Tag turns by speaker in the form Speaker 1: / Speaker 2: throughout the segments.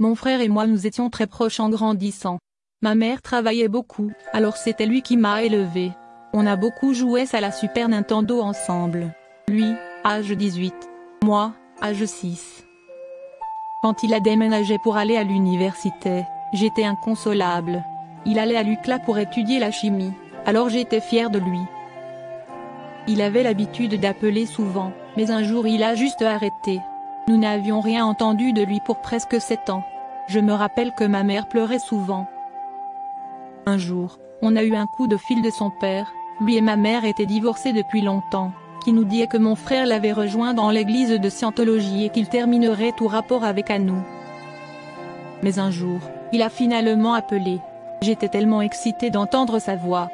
Speaker 1: Mon frère et moi nous étions très proches en grandissant. Ma mère travaillait beaucoup, alors c'était lui qui m'a élevé. On a beaucoup joué à la Super Nintendo ensemble. Lui, âge 18. Moi, âge 6. Quand il a déménagé pour aller à l'université, j'étais inconsolable. Il allait à l'UCLA pour étudier la chimie, alors j'étais fier de lui. Il avait l'habitude d'appeler souvent, mais un jour il a juste arrêté. Nous n'avions rien entendu de lui pour presque sept ans. Je me rappelle que ma mère pleurait souvent. Un jour, on a eu un coup de fil de son père, lui et ma mère étaient divorcés depuis longtemps, qui nous dit que mon frère l'avait rejoint dans l'église de Scientologie et qu'il terminerait tout rapport avec à nous. Mais un jour, il a finalement appelé. J'étais tellement excitée d'entendre sa voix.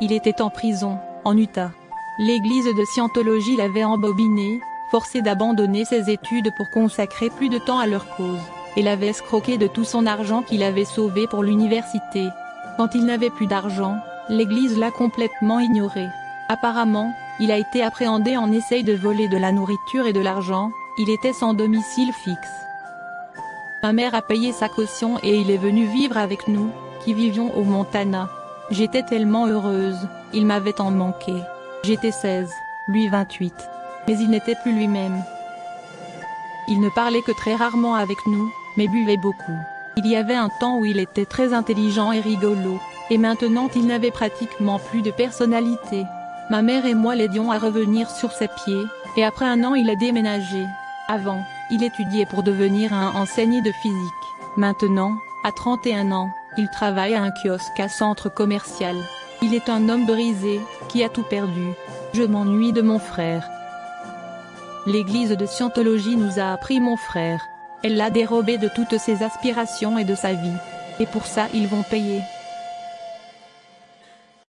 Speaker 1: Il était en prison, en Utah. L'église de Scientologie l'avait embobiné, forcé d'abandonner ses études pour consacrer plus de temps à leur cause, et l'avait escroqué de tout son argent qu'il avait sauvé pour l'université. Quand il n'avait plus d'argent, l'église l'a complètement ignoré. Apparemment, il a été appréhendé en essaye de voler de la nourriture et de l'argent, il était sans domicile fixe. Ma mère a payé sa caution et il est venu vivre avec nous, qui vivions au Montana. J'étais tellement heureuse, il m'avait tant manqué. J'étais 16, lui 28. Mais il n'était plus lui-même. Il ne parlait que très rarement avec nous, mais buvait beaucoup. Il y avait un temps où il était très intelligent et rigolo, et maintenant il n'avait pratiquement plus de personnalité. Ma mère et moi l'aidions à revenir sur ses pieds, et après un an il a déménagé. Avant, il étudiait pour devenir un enseignant de physique. Maintenant, à 31 ans, il travaille à un kiosque à centre commercial. Il est un homme brisé, qui a tout perdu. Je m'ennuie de mon frère. L'église de Scientologie nous a appris mon frère. Elle l'a dérobé de toutes ses aspirations et de sa vie. Et pour ça ils vont payer.